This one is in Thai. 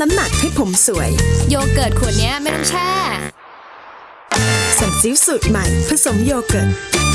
น้ำหนักให้ผมสวย โยเกิร์ตขวดเนี้ยไม่ต้องแช่ สันซิวสูตรใหม่ผสมโยเกิร์ต